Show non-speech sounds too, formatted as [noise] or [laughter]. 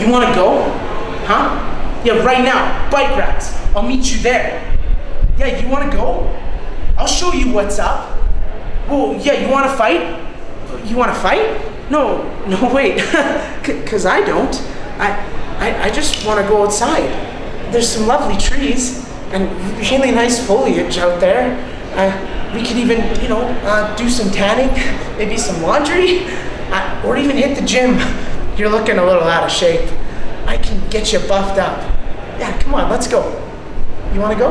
you wanna go? Huh? Yeah, right now, bike racks. I'll meet you there. Yeah, you wanna go? I'll show you what's up. Well, yeah, you wanna fight? You wanna fight? No, [laughs] no, wait, [laughs] cause I don't. I, I, I just wanna go outside. There's some lovely trees and really nice foliage out there. Uh, we could even, you know, uh, do some tanning, [laughs] maybe some laundry, uh, or even hit the gym. You're looking a little out of shape. I can get you buffed up. Yeah, come on, let's go. You wanna go?